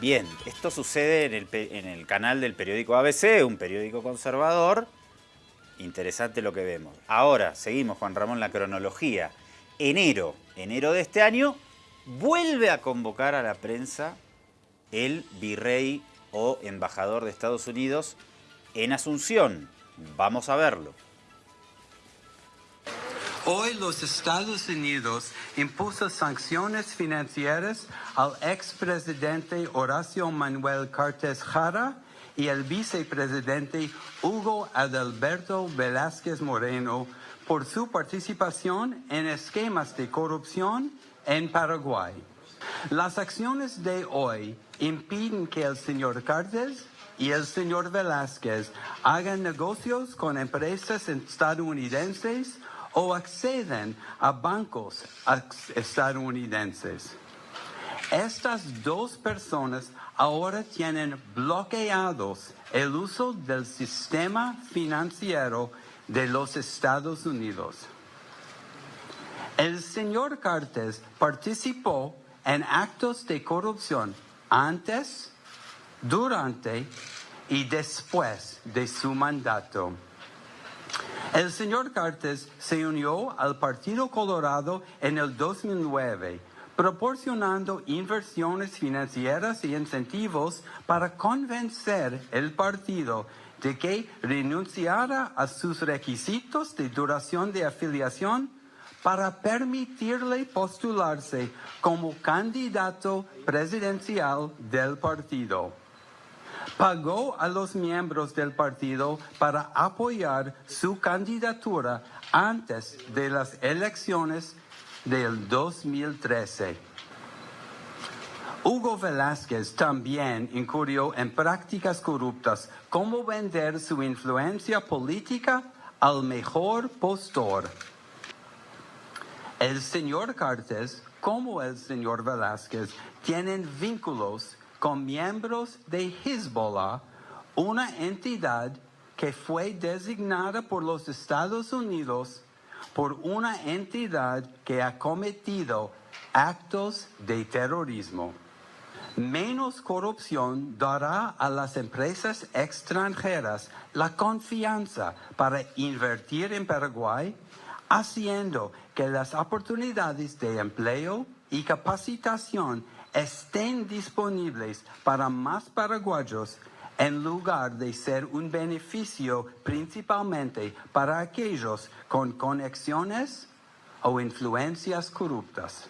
Bien, esto sucede en el, canal del periódico ABC, un periódico conservador. Interesante lo que vemos. Ahora, seguimos, Juan Ramón, la cronología. Enero, enero de este año, vuelve a convocar a la prensa el virrey o embajador de Estados Unidos en Asunción. Vamos a verlo. Hoy los Estados Unidos impuso sanciones financieras al expresidente Horacio Manuel Cartes Jara y al vicepresidente Hugo Adalberto Velázquez Moreno por su participación en esquemas de corrupción en Paraguay. Las acciones de hoy impiden que el señor Cartes y el señor Velázquez hagan negocios con empresas estadounidenses o acceden a bancos estadounidenses. Estas dos personas ahora tienen bloqueados el uso del sistema financiero de los Estados Unidos. El señor Cartes participó en actos de corrupción antes, durante y después de su mandato. El señor Cartes se unió al Partido Colorado en el 2009, proporcionando inversiones financieras y incentivos para convencer el partido de que renunciara a sus requisitos de duración de afiliación para permitirle postularse como candidato presidencial del partido. Pagó a los miembros del partido para apoyar su candidatura antes de las elecciones del 2013. Hugo Velázquez también incurrió en prácticas corruptas como vender su influencia política al mejor postor. El señor Cartes, como el señor Velázquez, tienen vínculos con miembros de Hezbollah, una entidad que fue designada por los Estados Unidos por una entidad que ha cometido actos de terrorismo. Menos corrupción dará a las empresas extranjeras la confianza para invertir en Paraguay, haciendo que las oportunidades de empleo y capacitación estén disponibles para más paraguayos en lugar de ser un beneficio principalmente para aquellos con conexiones o influencias corruptas.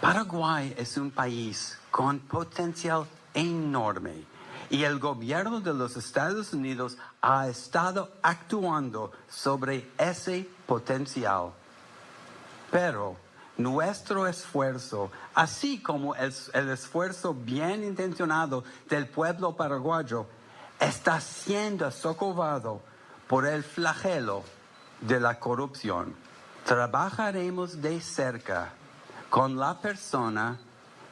Paraguay es un país con potencial enorme y el gobierno de los Estados Unidos ha estado actuando sobre ese potencial. Pero nuestro esfuerzo, así como el, esfuerzo bien intencionado del pueblo paraguayo, está siendo socavado por el flagelo de la corrupción. Trabajaremos de cerca con la persona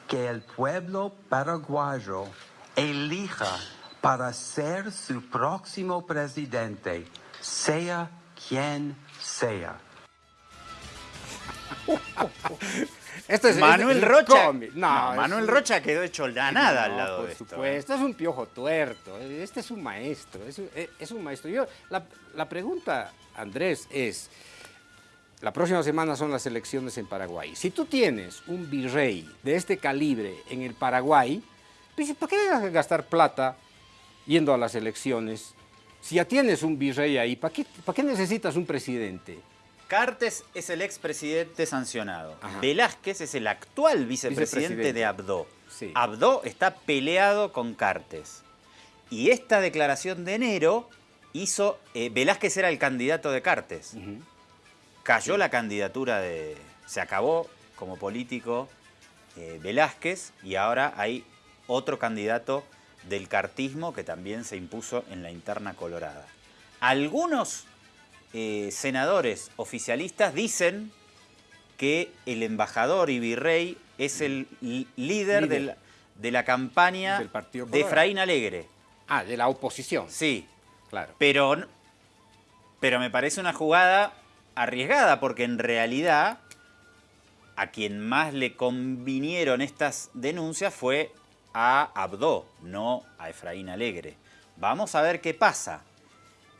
que el pueblo paraguayo elija para ser su próximo presidente, sea quien sea. Esto es, Manuel es- es Rocha. No, No, Manuel un- Rocha quedó hecho la nada al lado por de esto. ¿eh? supuesto, es un piojo tuerto. Este es un maestro. Es un, es un maestro. Yo, la, la pregunta, Andrés, es: la próxima semana son las elecciones en Paraguay. Si tú tienes un virrey de este calibre en el Paraguay, pues, ¿para qué vas a gastar plata yendo a las elecciones? Si ya tienes un virrey ahí, ¿para qué, para qué necesitas un presidente? Cartes es el expresidente sancionado. Velázquez es el actual vicepresidente, Vicepresidente. de Abdo. Sí. Abdo está peleado con Cartes. Y esta declaración de enero hizo. eh, Velázquez era el candidato de Cartes. Cayó la candidatura de. Se acabó como político eh, Velázquez y ahora hay otro candidato del cartismo que también se impuso en la interna colorada. Algunos eh, senadores oficialistas dicen que el embajador y virrey es el líder, de la- de la campaña Del Partido de. Efraín Alegre. Ah, de la oposición. Sí. Claro. Pero, pero me parece una jugada arriesgada porque en realidad a quien más le convinieron estas denuncias fue a Abdo, no a Efraín Alegre. Vamos a ver qué pasa.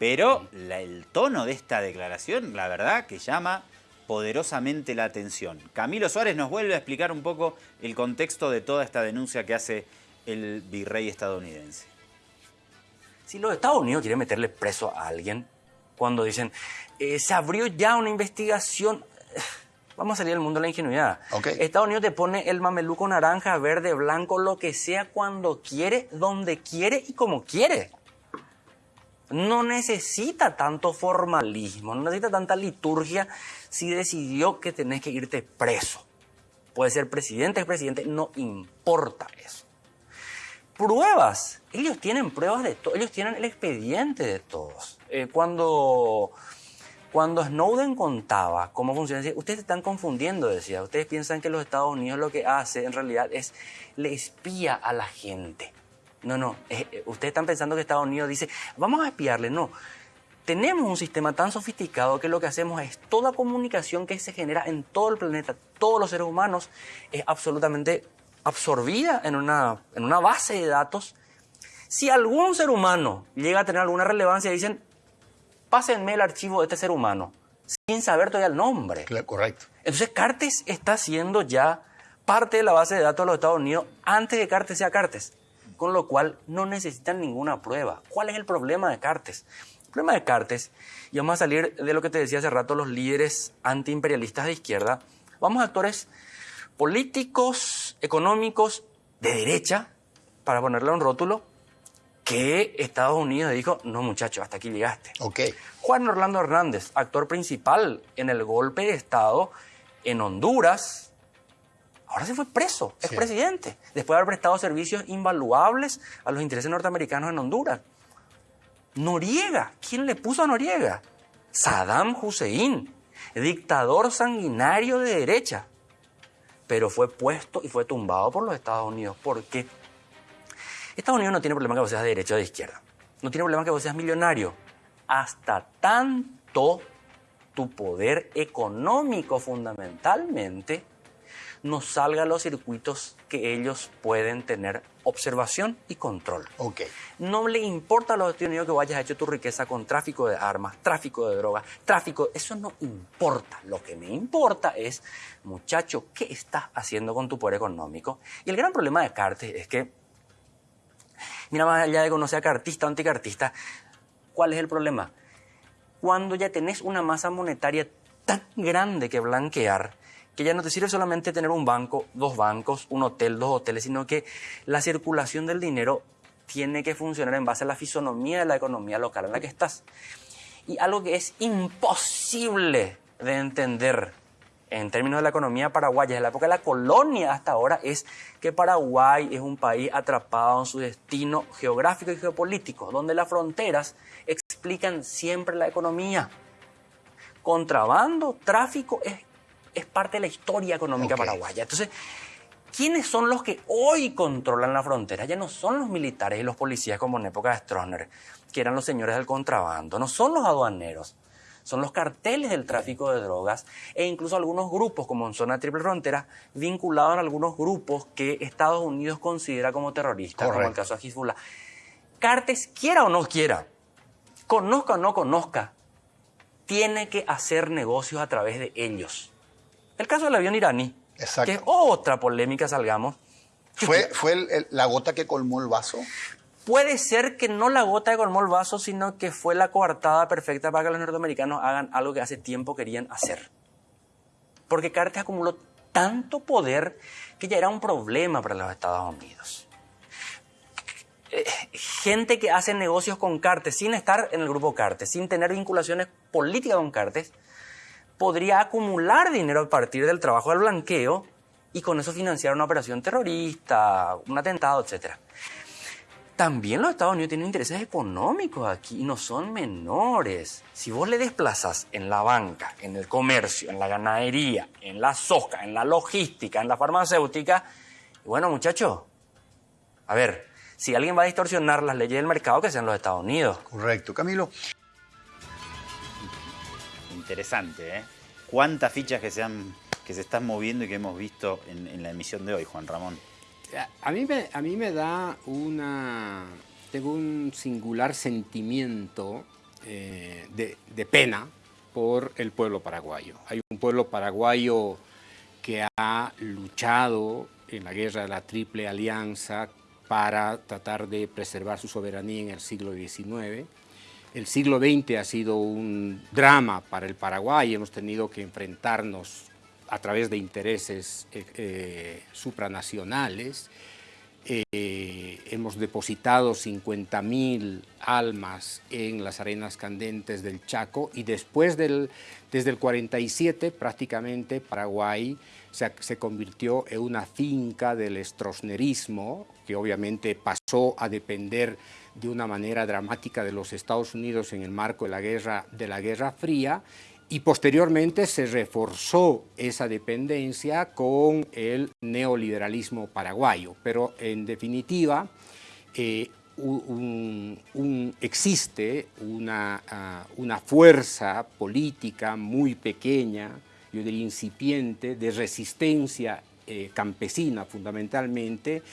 Pero la- el tono de esta declaración, la verdad, que llama poderosamente la atención. Camilo Suárez nos vuelve a explicar un poco el contexto de toda esta denuncia que hace el virrey estadounidense. Si los Estados Unidos quieren meterle preso a alguien, cuando dicen, eh, se abrió ya una investigación, vamos a salir del mundo de la ingenuidad. Estados Unidos te pone el mameluco naranja, verde, blanco, lo que sea, cuando quiere, donde quiere y como quiere. No necesita tanto formalismo, no necesita tanta liturgia si decidió que tenés que irte preso. Puede ser presidente, es presidente, no importa eso pruebas. Ellos tienen pruebas de todo, ellos tienen el expediente de todos. Eh, cuando Cuando Snowden contaba cómo funciona, decía, ustedes están confundiendo, decía, ustedes piensan que los Estados Unidos lo que hace en realidad es le espía a la gente. No, no, eh, eh, ustedes están pensando que Estados Unidos dice, vamos a espiarle, no. Tenemos un sistema tan sofisticado que lo que hacemos es toda comunicación que se genera en todo el planeta, todos los seres humanos, es absolutamente absorbida en una, en una base de datos. Si algún ser humano llega a tener alguna relevancia, dicen, pásenme el archivo de este ser humano, sin saber todavía el nombre. correcto. Entonces Cartes está siendo ya parte de la base de datos de los Estados Unidos antes de que Cartes sea Cartes, con lo cual no necesitan ninguna prueba. ¿Cuál es el problema de Cartes? El problema de Cartes, y vamos a salir de lo que te decía hace rato, los líderes antiimperialistas de izquierda, vamos a actores políticos, económicos, de derecha, para ponerle un rótulo, que Estados Unidos dijo, no muchacho, hasta aquí llegaste. Ok. Juan Orlando Hernández, actor principal en el golpe de Estado en Honduras, ahora se fue preso, es presidente, después de haber prestado servicios invaluables a los intereses norteamericanos en Honduras. Noriega, ¿quién le puso a Noriega? Saddam Hussein, dictador sanguinario de derecha, pero fue puesto y fue tumbado por los Estados Unidos. ¿Por qué? Estados Unidos no tiene problema que vos seas de derecha o de izquierda. No tiene problema que vos seas millonario. Hasta tanto tu poder económico fundamentalmente no salga a los circuitos que ellos pueden tener observación y control. Ok. No le importa a los Estados Unidos que vayas a hecho tu riqueza con tráfico de armas, tráfico de drogas, tráfico... Eso no importa. Lo que me importa es, muchacho, ¿qué estás haciendo con tu poder económico? Y el gran problema de Cartes es que, mira, más allá de que uno sea cartista o anticartista, ¿cuál es el problema? Cuando ya tenés una masa monetaria tan grande que blanquear, que ya no te sirve solamente tener un banco, dos bancos, un hotel, dos hoteles, sino que la circulación del dinero tiene que funcionar en base a la fisonomía de la economía local en la que estás. Y algo que es imposible de entender en términos de la economía paraguaya, desde la época de la colonia hasta ahora, es que Paraguay es un país atrapado en su destino geográfico y geopolítico, donde las fronteras explican siempre la economía. Contrabando, tráfico es es parte de la historia económica paraguaya. Entonces, ¿quiénes son los que hoy controlan la frontera? Ya no son los militares y los policías como en época de Stroessner, que eran los señores del contrabando, no son los aduaneros, son los carteles del tráfico de drogas e incluso algunos grupos, como en zona triple frontera, vinculados a algunos grupos que Estados Unidos considera como terroristas, como el caso de Hezbollah. Cartes, quiera o no quiera, conozca o no conozca, tiene que hacer negocios a través de ellos. El caso del avión iraní, Exacto. que es otra polémica, salgamos. ¿Fue, fue el- el- la gota que colmó el vaso? Puede ser que no la gota que colmó el vaso, sino que fue la coartada perfecta para que los norteamericanos hagan algo que hace tiempo querían hacer. Porque Cartes acumuló tanto poder que ya era un problema para los Estados Unidos. Eh, Gente que hace negocios con Cartes sin estar en el grupo Cartes, sin tener vinculaciones políticas con Cartes, podría acumular dinero a partir del trabajo del blanqueo y con eso financiar una operación terrorista, un atentado, etc. También los Estados Unidos tienen intereses económicos aquí y no son menores. Si vos le desplazas en la banca, en el comercio, en la ganadería, en la soja, en la logística, en la farmacéutica, bueno muchachos, a ver, si alguien va a distorsionar las leyes del mercado, que sean los Estados Unidos. Correcto. Camilo. Interesante, ¿eh? ¿Cuántas fichas que se, han, que se están moviendo y que hemos visto en, la emisión de hoy, Juan Ramón? A mí, me, a mí me da una... Tengo un singular sentimiento eh, de, de pena por el pueblo paraguayo. Hay un pueblo paraguayo que ha luchado en la guerra de la Triple Alianza para tratar de preservar su soberanía en el siglo XIX. El siglo XX ha sido un drama para el Paraguay, hemos tenido que enfrentarnos a través de intereses eh, eh, supranacionales. Eh, hemos depositado 50.000 almas en las arenas candentes del Chaco y después del, desde el 47 prácticamente Paraguay se, se convirtió en una finca del estrosnerismo que obviamente pasó a depender de una manera dramática de los Estados Unidos en el marco de la Guerra, de la Guerra Fría y posteriormente se reforzó esa dependencia con el neoliberalismo paraguayo. Pero en definitiva, eh, existe una, ah, una, fuerza política muy pequeña, yo diría incipiente, de resistencia eh, campesina fundamentalmente,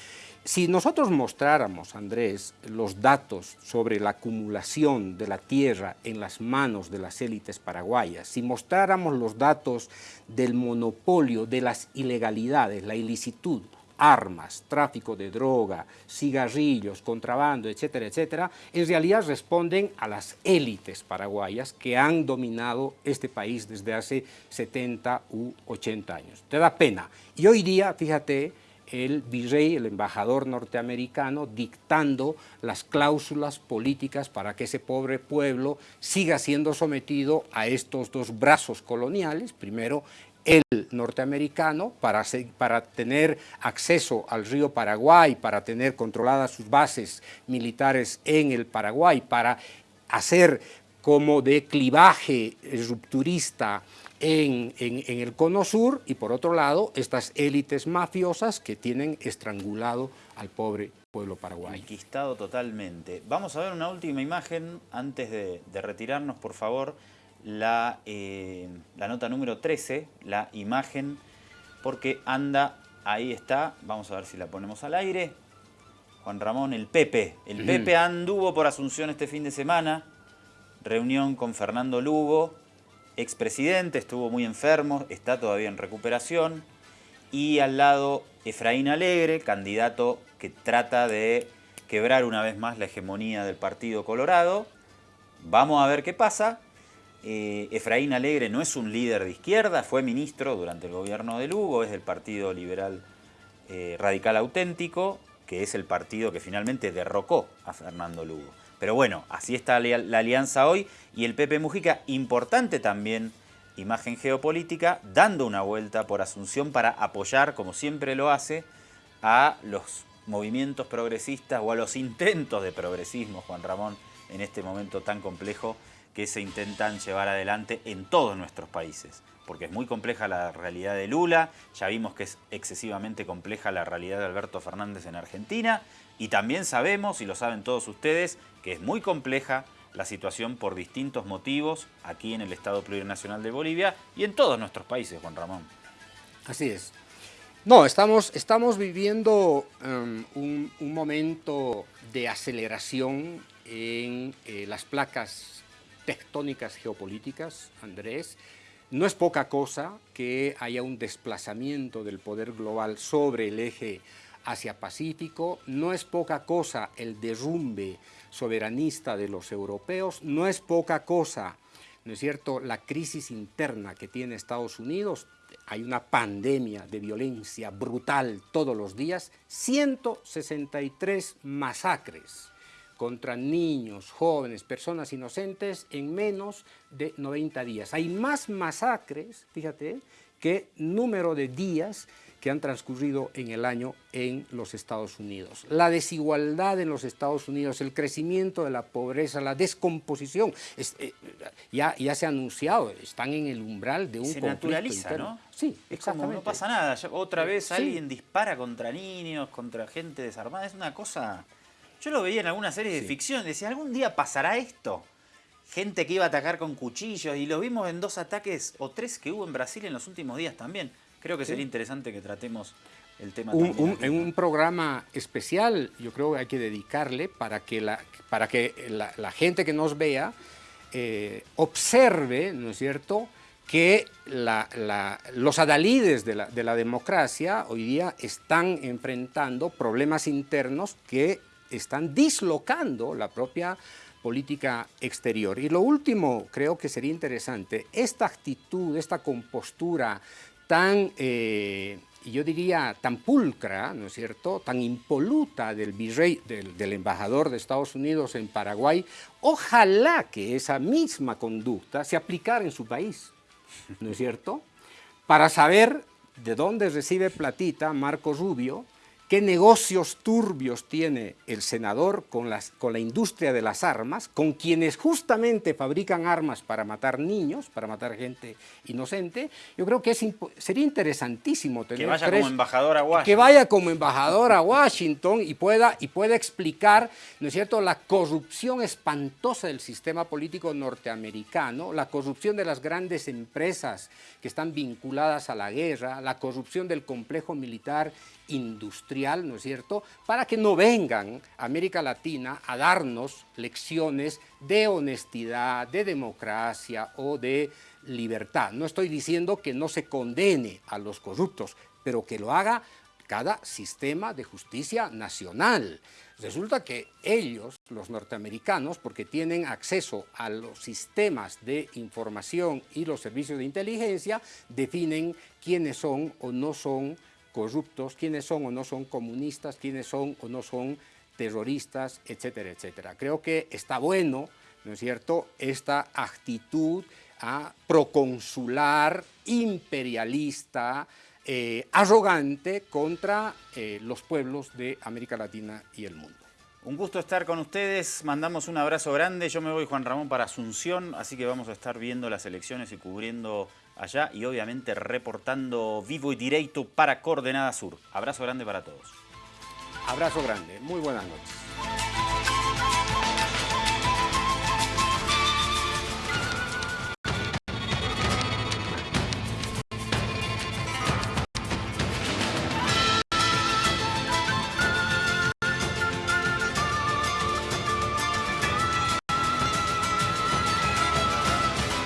si nosotros mostráramos, Andrés, los datos sobre la acumulación de la tierra en las manos de las élites paraguayas, si mostráramos los datos del monopolio de las ilegalidades, la ilicitud, armas, tráfico de droga, cigarrillos, contrabando, etcétera, etcétera, en realidad responden a las élites paraguayas que han dominado este país desde hace 70 u 80 años. Te da pena. Y hoy día, fíjate, el virrey, el embajador norteamericano, dictando las cláusulas políticas para que ese pobre pueblo siga siendo sometido a estos dos brazos coloniales, primero el norteamericano para, para, tener acceso al río Paraguay, para tener controladas sus bases militares en el Paraguay, para hacer como de clivaje rupturista en, el cono sur y por otro lado estas élites mafiosas que tienen estrangulado al pobre pueblo paraguayo. Conquistado totalmente. Vamos a ver una última imagen antes de, retirarnos, por favor, la, eh, la nota número 13, la imagen, porque anda, ahí está, vamos a ver si la ponemos al aire. Juan Ramón, el Pepe. El Pepe anduvo por Asunción este fin de semana, reunión con Fernando Lugo, expresidente, estuvo muy enfermo, está todavía en recuperación. Y al lado Efraín Alegre, candidato que trata de quebrar una vez más la hegemonía del Partido Colorado. Vamos a ver qué pasa. Eh, Efraín Alegre no es un líder de izquierda, fue ministro durante el gobierno de Lugo, es del Partido Liberal eh, Radical Auténtico, que es el partido que finalmente derrocó a Fernando Lugo. Pero bueno, así está la alianza hoy y el Pepe Mujica, importante también imagen geopolítica, dando una vuelta por Asunción para apoyar, como siempre lo hace, a los movimientos progresistas o a los intentos de progresismo, Juan Ramón, en este momento tan complejo que se intentan llevar adelante en todos nuestros países. Porque es muy compleja la realidad de Lula, ya vimos que es excesivamente compleja la realidad de Alberto Fernández en Argentina, y también sabemos, y lo saben todos ustedes, que es muy compleja la situación por distintos motivos aquí en el Estado Plurinacional de Bolivia y en todos nuestros países, Juan Ramón. Así es. No, estamos, estamos viviendo um, un, momento de aceleración en eh, las placas tectónicas geopolíticas, Andrés. No es poca cosa que haya un desplazamiento del poder global sobre el eje Asia-Pacífico. No es poca cosa el derrumbe soberanista de los europeos, no es poca cosa, ¿no es cierto?, la crisis interna que tiene Estados Unidos, hay una pandemia de violencia brutal todos los días, 163 masacres contra niños, jóvenes, personas inocentes en menos de 90 días. Hay más masacres, fíjate, que número de días que han transcurrido en el año en los Estados Unidos. La desigualdad en los Estados Unidos, el crecimiento de la pobreza, la descomposición, eh, ya, ya se ha anunciado, están en el umbral de un se naturaliza, ¿no? Sí, como no pasa nada, otra vez alguien dispara contra niños, contra gente desarmada, es una cosa... Yo lo veía en alguna serie de ficción, decía, ¿algún día pasará esto? Gente que iba a atacar con cuchillos y lo vimos en dos ataques o tres que hubo en Brasil en los últimos días también. Creo que sería interesante que tratemos el tema. en un programa especial, yo creo que hay que dedicarle para que la, para que la, gente que nos vea eh, observe, ¿no es cierto?, que los adalides de la, de la democracia hoy día están enfrentando problemas internos que están dislocando la propia política exterior. Y lo último, creo que sería interesante, esta actitud, esta compostura tan, eh, yo diría, tan pulcra, ¿no es cierto?, tan impoluta del virrey, del, del embajador de Estados Unidos en Paraguay, ojalá que esa misma conducta se aplicara en su país, ¿no es cierto?, para saber de dónde recibe platita Marco Rubio, qué negocios turbios tiene el senador con, las, con la industria de las armas, con quienes justamente fabrican armas para matar niños, para matar gente inocente. Yo creo que es, sería interesantísimo tener... Que vaya como embajador a Washington. Que vaya como embajador a Washington y pueda, y pueda explicar, ¿no es cierto?, la corrupción espantosa del sistema político norteamericano, la corrupción de las grandes empresas que están vinculadas a la guerra, la corrupción del complejo militar industrial, ¿no es cierto?, para que no vengan a América Latina a darnos lecciones de honestidad, de democracia o de libertad. No estoy diciendo que no se condene a los corruptos, pero que lo haga cada sistema de justicia nacional. Resulta que ellos, los norteamericanos, porque tienen acceso a los sistemas de información y los servicios de inteligencia, definen quiénes son o no son corruptos, quiénes son o no son comunistas, quiénes son o no son terroristas, etcétera, etcétera. Creo que está bueno, ¿no es cierto?, esta actitud proconsular, imperialista, eh, arrogante contra eh, los pueblos de América Latina y el mundo. Un gusto estar con ustedes, mandamos un abrazo grande, yo me voy Juan Ramón para Asunción, así que vamos a estar viendo las elecciones y cubriendo allá y obviamente reportando vivo y directo para Coordenada Sur. Abrazo grande para todos. Abrazo grande, muy buenas noches.